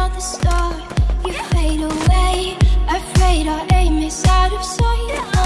another star You fade away Afraid our aim is out of sight.